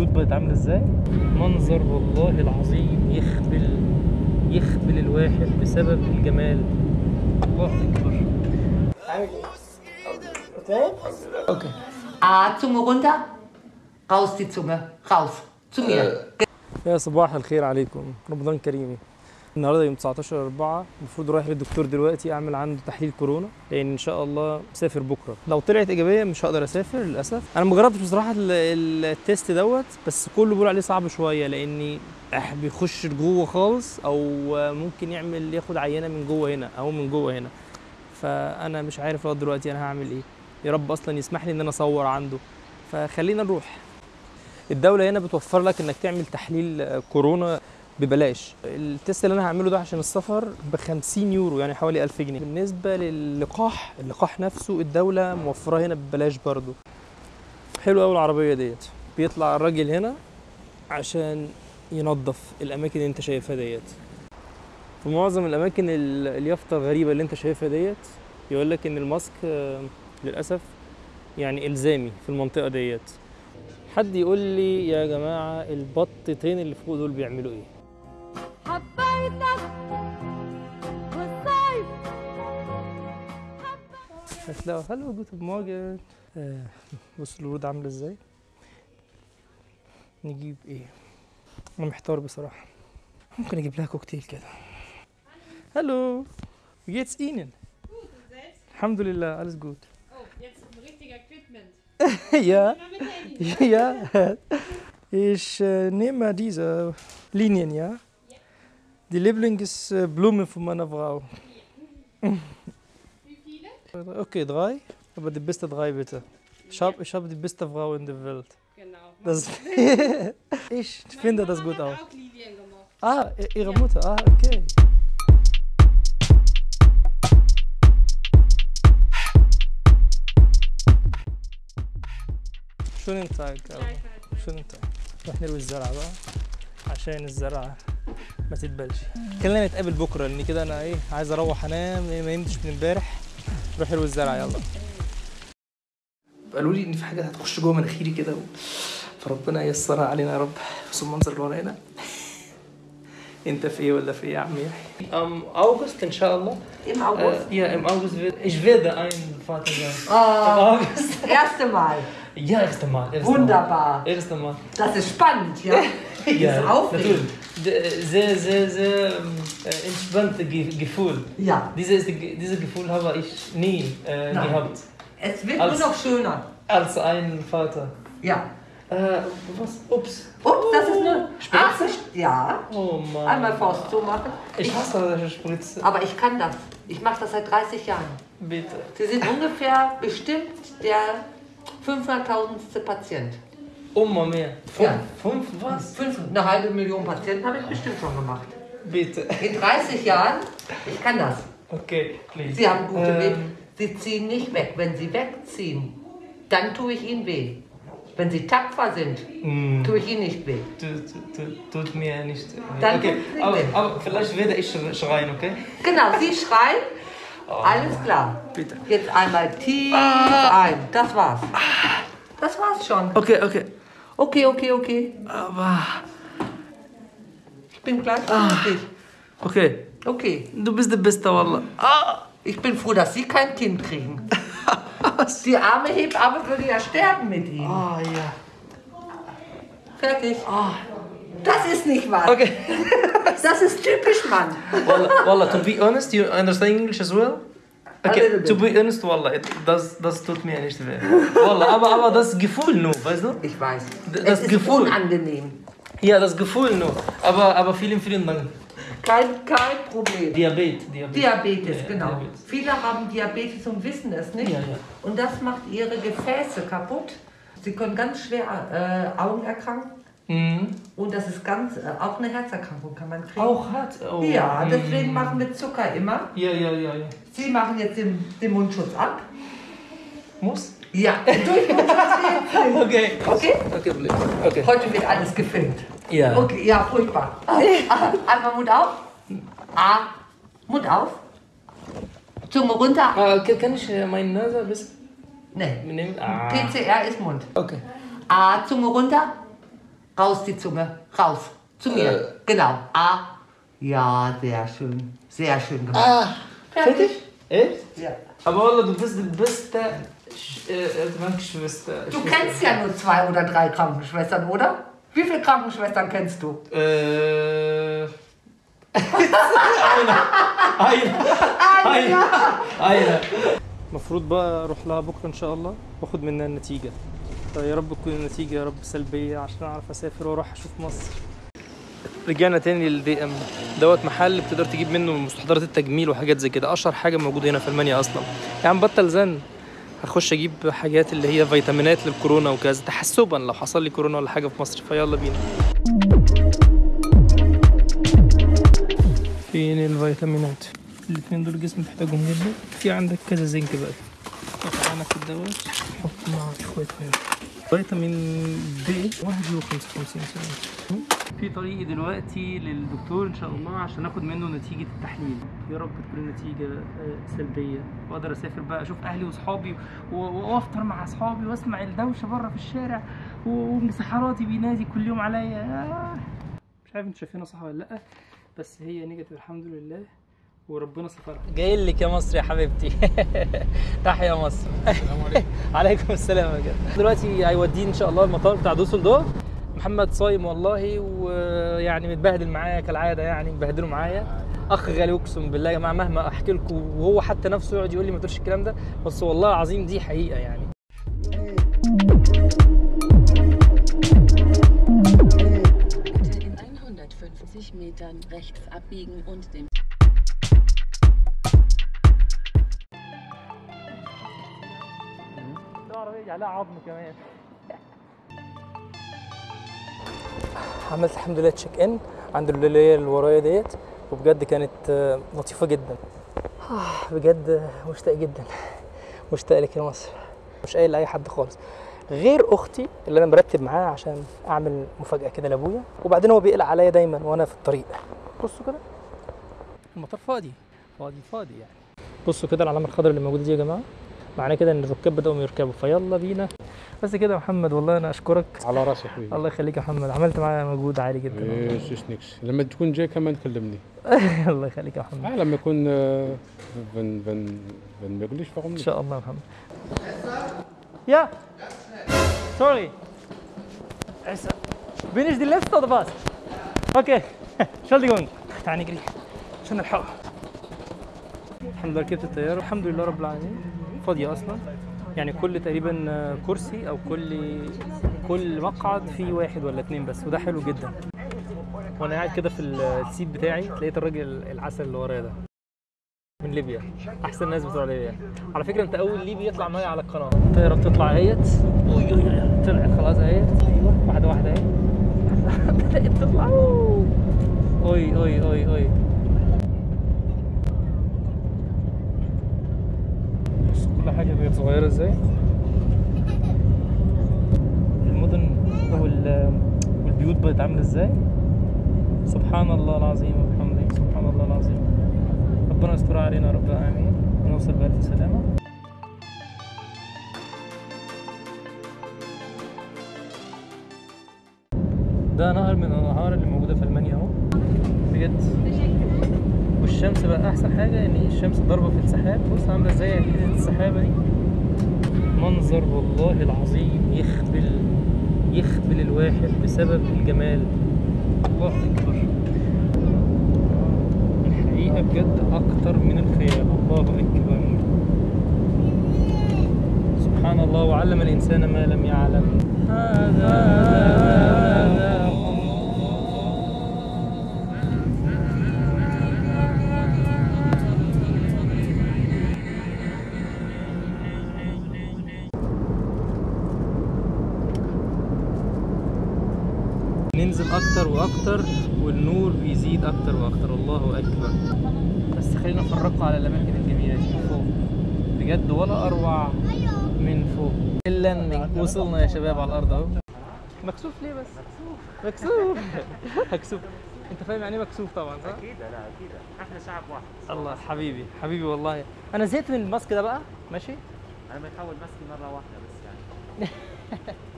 البيوت بقت عاملة إزاي منظر والله العظيم يخبل يخبل الواحد بسبب الجمال الله أكبر عامل إيه؟ okay A, Zunge runter. Raus die Zunge. Raus. Zu mir. يا صباح الخير عليكم رمضان كريم النهارده يوم 19 4 المفروض رايح للدكتور دلوقتي أعمل عنده تحليل كورونا لأن إن شاء الله مسافر بكرة. لو طلعت إيجابية مش هقدر أسافر للأسف. أنا ما جربتش بصراحة ال- ال- ال test دوت بس كله بيقول عليه صعب شوية لأني بيخش جوه خالص أو ممكن يعمل ياخد عينة من جوه هنا أو من جوه هنا. فأنا مش عارف لغاية دلوقتي أنا هعمل إيه. يا رب أصلا يسمح لي إن أنا أصور عنده. فخلينا نروح. الدولة هنا بتوفر لك إنك تعمل تحليل كورونا. ببلاش. التست اللي أنا هعمله ده عشان السفر ب 50 يورو يعني حوالي 1000 جنيه. بالنسبة للقاح اللقاح نفسه الدولة موفراه هنا ببلاش برضو حلو قوي العربية ديت. بيطلع الراجل هنا عشان ينظف الأماكن اللي أنت شايفها ديت. في معظم الأماكن ال- اليافطة الغريبة اللي أنت شايفها ديت يقول لك إن الماسك آه، للأسف يعني إلزامي في المنطقة ديت. حد يقول لي يا جماعة البطتين اللي فوق دول بيعملوا إيه؟ هتلاقوا Hallo guten Morgen آه، بصوا الورود عاملة إزاي؟ نجيب إيه؟ أنا محتار بصراحة. ممكن أجيب لها كوكتيل كده. Hallo geht's Ihnen. الحمد لله alles gut. Ja ja ich nehme diese Lilien ja die Lieblingsblumen für meine Frau Okay, drei. Aber die beste drei bitte. Ich habe ich hab die beste Frau in der Welt. Genau. Das ich finde das gut auch. auch. Lilien gemacht. Ah, ihre Mutter. Ah, okay. Tag. aber. Schönen Tag. نروح نروي الزرع بقى عشان الزرع ما تتبلش خلينا نتقابل بكره لأن كده أنا إيه عايز أروح انام ما نمتش من امبارح تشبه حلو الزرع يلا. قالوا لي إن في حاجة هتخش جوه مناخيري كده و... فربنا ييسرها علينا يا رب. بس المنظر اللي ورانا أنت في إيه ولا في إيه يا عم يحيى؟ أم أوغست إن شاء الله. إم أوغست؟ آه، يا إم أوغست إيش فيدا أين فاتر آه. أوغست. يا استمال يا استمال وندبار يا استمال ده سبانت يا يا D- Sehr, sehr, sehr ähm, äh, entspannte Ge Gefühl. Ja. Dieses, dieses Gefühl habe ich nie äh, gehabt. Es wird Als- nur noch schöner. Als ein Vater. Ja. Äh, was? Ups. Ups, das ist nur. Spritze? Ach, ja. Oh Mann. Einmal Faust zumachen. Ich hasse das Spritze. Aber ich kann das. Ich mache das seit 30 Jahren. Bitte. Sie sind ungefähr bestimmt der 500.000. Patient. Immer mehr. Fünf, Ja. fünf was? Fünf, eine halbe Million Patienten habe ich bestimmt schon gemacht. Bitte. In 30 Jahren, ich kann das. Okay, please. Sie haben gute Ähm, Wege. Sie ziehen nicht weg. Wenn Sie wegziehen, dann tue ich Ihnen weh. Wenn Sie tapfer sind, mm, tue ich Ihnen nicht weh. tut, tut, tut mir nicht. weh. Dann okay, aber, weh. aber vielleicht werde ich schreien, okay? Genau, Sie schreien. Alles klar. Bitte. Jetzt einmal tief ein. Das war's. Das war's schon. Okay, okay. Okay, okay, okay. Aber. Ich bin gleich fertig. Okay. Okay. Du bist der Beste, Wallah. Ah! Ich bin froh, dass Sie kein Kind kriegen. Die arme Hebamme würde ja sterben mit Ihnen. Ah, ja. Fertig. Das ist nicht wahr. Okay. Das ist typisch Mann. Wallah, Wallah, to be honest, you understand English as well? Okay, to be honest, Wallah, das, das tut mir nicht weh. Wallah, aber, aber das Gefühl nur, weißt du? Ich weiß. D- es das ist Gefühl. unangenehm. Ja, das Gefühl nur. Aber, aber vielen, vielen Dank. Kein, kein Problem. Diabetes, Diabetes. Diabetes, Ja, genau. Diabetes. Viele haben Diabetes und wissen es nicht. Ja, ja. Und das macht ihre Gefäße kaputt. Sie können ganz schwer äh, Augen erkranken. Mhm. Und das ist ganz, äh, auch eine Herzerkrankung kann man kriegen. Auch hat. Oh. Ja, mhm. deswegen machen wir Zucker immer. Ja, ja, ja, ja. Sie machen jetzt den, den Mundschutz ab. Muss? Ja, durch Mundschutz. Okay. Okay? Okay. Okay. Heute wird alles gefilmt. Ja. Okay, ja, furchtbar. Ah, ah, Einmal Mund auf. Ah, Mund auf. Zunge runter. Ah, kann ich äh, meine Nase ein bisschen Nee. nehmen? Ah. PCR ist Mund. Okay. Ah, Zunge runter. Raus die Zunge. Raus. Zu mir. Genau. A. Ja, sehr schön. Sehr schön gemacht. Ah, Fertig? Echt? Ja. Aber والله du bist die beste Sch- äh, Krankenschwester. Du kennst ja nur zwei oder drei Krankenschwestern, oder? Wie viele Krankenschwestern kennst du? آه... عايلة عايلة عايلة المفروض بقى اروح لها بكره ان شاء الله واخد منها النتيجه يا رب تكون النتيجة يا رب سلبية عشان أعرف أسافر وأروح أشوف مصر. رجعنا تاني للدي ام دوت محل بتقدر تجيب منه مستحضرات التجميل وحاجات زي كده. أشهر حاجة موجودة هنا في ألمانيا أصلا. عم بطل زن. هخش أجيب حاجات اللي هي فيتامينات للكورونا وكذا. تحسبا لو حصل لي كورونا ولا حاجة في مصر فيلا بينا. فين الفيتامينات؟ الاثنين دول الجسم محتاجهم جدا. في عندك كذا زنك بقى. قطعنا في الدواء. حط معاه شوية مية. فيتامين بي 51 سنة. في طريقي دلوقتي للدكتور إن شاء الله عشان آخد منه نتيجة التحليل. يا رب تكون النتيجة آه، سلبية. وأقدر أسافر بقى أشوف أهلي وأصحابي وأفطر مع أصحابي وأسمع الدوشة بره في الشارع ومسحراتي بينادي كل يوم عليا. آه. مش عارف أنتوا شايفينها صح ولا لأ بس هي نيجاتيف الحمد لله. وربنا سترها جاي لك يا مصر يا حبيبتي. تحيا مصر. السلام عليكم. عليكم السلام يا جدع. دلوقتي هيوديني إن شاء الله المطار بتاع دوسلدورف محمد صايم والله ويعني متبهدل معايا كالعادة يعني مبهدله معايا. أخ غالي أقسم بالله يا جماعة مهما أحكي لكم وهو حتى نفسه يقعد يقول لي ما تقولش الكلام ده بس والله العظيم دي حقيقة يعني. Bitte in 150 Metern rechts abbiegen und dem العربية عليها عظم كمان. عملت الحمد لله تشيك ان عند اللي هي اللي ورايا ديت. وبجد كانت آه، لطيفة جدا. آه، بجد مشتاق جدا. مشتاق لك يا مصر. مش قايل لأي حد خالص. غير أختي اللي أنا مرتب معاها عشان أعمل مفاجأة كده لأبويا. وبعدين هو بيقلق عليا دايما وأنا في الطريق. بصوا كده. المطار فاضي. فاضي فاضي يعني. بصوا كده العلامه الخضراء اللي موجودة دي يا جماعة. معناه كده إن الركاب بدأوا يركبوا. فيلا بينا. بس كده يا محمد والله أنا أشكرك. على رأسي حبيبي. الله يخليك يا محمد. عملت معايا مجهود عالي جدا والله. إيش إيش نكس لما تكون جاي كمان كلمني. الله يخليك يا محمد. آه لما يكون آه، wenn wenn wenn möglich warum إن شاء الله يا محمد. Sorry. Es, bin ich die Letzte oder was? Okay. Entschuldigung. تعال نجري. عشان نلحق الحمد لله ركبت الطيارة الحمد لله رب العالمين. فاضية أصلا. يعني كل تقريبا كرسي أو كل كل مقعد فيه واحد ولا اتنين بس وده حلو جدا. وأنا قاعد كده في السيت بتاعي لقيت الراجل العسل اللي ورايا ده من ليبيا. أحسن ناس بتوع ليبيا على فكرة أنت أول ليبي يطلع معايا على القناة. الطياره بتطلع أهيت. طلعت خلاص أهيت. أيوه. واحدة واحدة اهي بدأت تطلع. أوي أوي أوي أوي بص كل حاجة بقت صغيرة إزاي؟ المدن والبيوت بقت عاملة إزاي؟ سبحان الله العظيم وبحمده سبحان الله العظيم. ربنا يستر علينا رب العالمين ونوصل بألف سلامة. ده نهر من الأنهار اللي موجودة في ألمانيا أهو. والشمس بقى أحسن حاجة إن الشمس ضاربة في السحاب. بص عاملة إزاي؟ حتة السحابة دي. منظر والله العظيم يخبل يخبل الواحد بسبب الجمال. الله أكبر. الحقيقة بجد أكتر من الخيال. الله أكبر. سبحان الله وعلم الإنسان ما لم يعلم. هذا أكتر وأكتر والنور بيزيد أكتر وأكتر. الله أكبر. بس خلينا نفرقوا على الأماكن الجميلة دي. من فوق. بجد ولا أروع من فوق. إلا إن وصلنا يا شباب على الأرض أهو. مكسوف ليه بس؟ مكسوف. مكسوف. أنت فاهم يعني إيه مكسوف طبعا صح؟ أكيد لا أكيد. إحنا شعب واحد. الله حبيبي حبيبي والله. أنا زهقت من الماسك ده بقى. ماشي؟ أنا بحاول مسكي مرة واحدة بس يعني.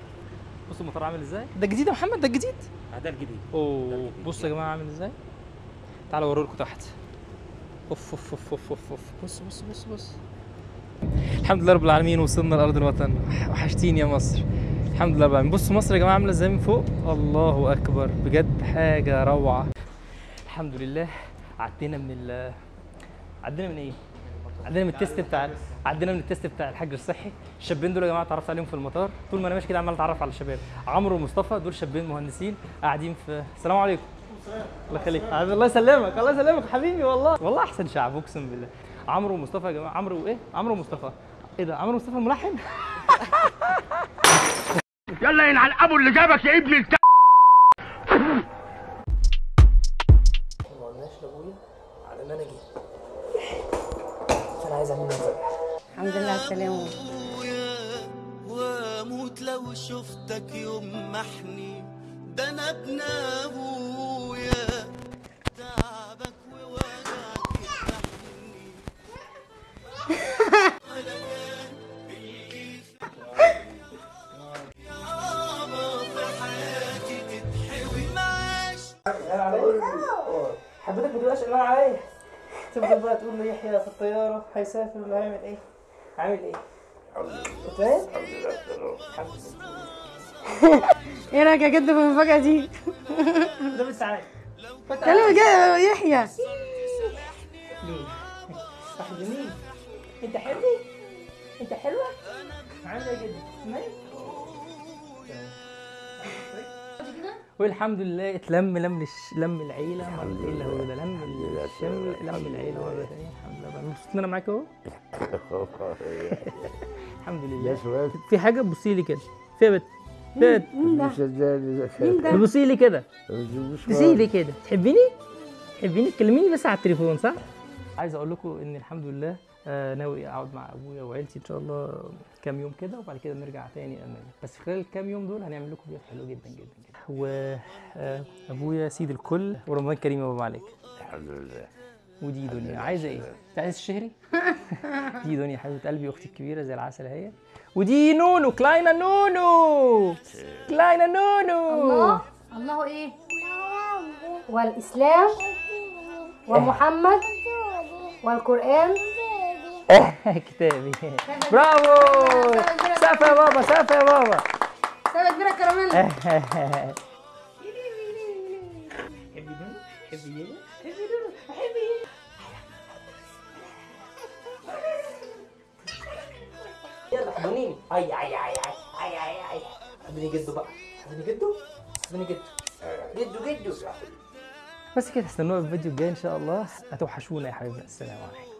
بص المطار عامل إزاي؟ ده جديد يا محمد ده هذا الجديد. أوه الجديد. بصوا يا جماعة عامل إزاي. تعالوا اوريكم تحت. أوف أوف أوف أوف أوف أوف. بص بص بص بص. الحمد لله رب العالمين وصلنا لأرض الوطن. وحشتيني يا مصر. الحمد لله رب العالمين. بصوا مصر يا جماعة عاملة إزاي من فوق؟ الله أكبر. بجد حاجة روعة. الحمد لله. عدينا من ال عدينا من إيه؟ عدينا من التيست بتاع عدينا من التيست بتاع الحجر الصحي. الشابين دول يا جماعة اتعرفت عليهم في المطار. طول ما أنا ماشي كده عمال أتعرف على الشباب. عمرو ومصطفى دول شابين مهندسين قاعدين في السلام عليكم. الله يخليك. الله يسلمك. الله يسلمك حبيبي والله. والله أحسن شعب أقسم بالله. عمرو ومصطفى يا جماعة. عمرو وايه عمرو ومصطفى. إيه ده؟ عمرو ومصطفى الملحن؟ يلا ينعل ابو اللي جابك يا ابن السلامة واموت لو شفتك يوم محني ده أنا ابن أبويا. تعبك ووجعك يفتحني ولا كان اللي يابا في حياتي تتحوي معاش حبيتك ما تبقاش قلقان عليا؟ تفضل بقى تقول له يحيى في الطيارة هيسافر ولا هيعمل إيه؟ عامل إيه؟ فاهم؟ إيه رايك يا جد في المفاجأة دي؟ ده بس عادي كلمة كده يحيى. واحد مين انت حلوة انت حلوة؟ عاملة إيه جدا والحمد لله اتلم لم الش... لم العيلة مرة إيه اللي هو ده لم الشمل لم العيلة مره ثانية الحمد لله. بقى مبسوط إن أنا معاك أهو. الحمد لله. في حاجة بصي لي كده. فيها بت فيها بت بصي لي كده. بصي لي كده. تحبيني؟ تحبيني؟ تكلميني بس على التليفون صح؟ عايز أقول لكم إن الحمد لله آه، ناوي أقعد مع أبويا وعيلتي إن شاء الله كام يوم كده وبعد كده نرجع تاني بس خلال الكام يوم دول هنعمل لكم فيديو حلو جدا جدا جدا. وابويا سيد الكل ورمضان كريم يا بابا عليك الحمد لله. ودي دنيا. عايزة إيه؟ انت عايز الشهري؟ دي دنيا حبيبة قلبي أختي الكبيرة زي العسل أهي. ودي نونو كلاينا نونو. كلاينا نونو. الله. الله إيه؟ والإسلام. ومحمد والقرآن. كتابي. برافو. سقف يا بابا سقف يا بابا. سبت كراميل حبي دونو حبي يلا حبي دونو حبي يلا حضنيني. أي أي أي أي أي أي أي. حضني جدو بقى. حضني جدو. حضني جدو. جدو جدو. بس كده استنونا في الفيديو الجاي إن شاء الله. هتوحشونا يا حبيبنا. السلام عليكم.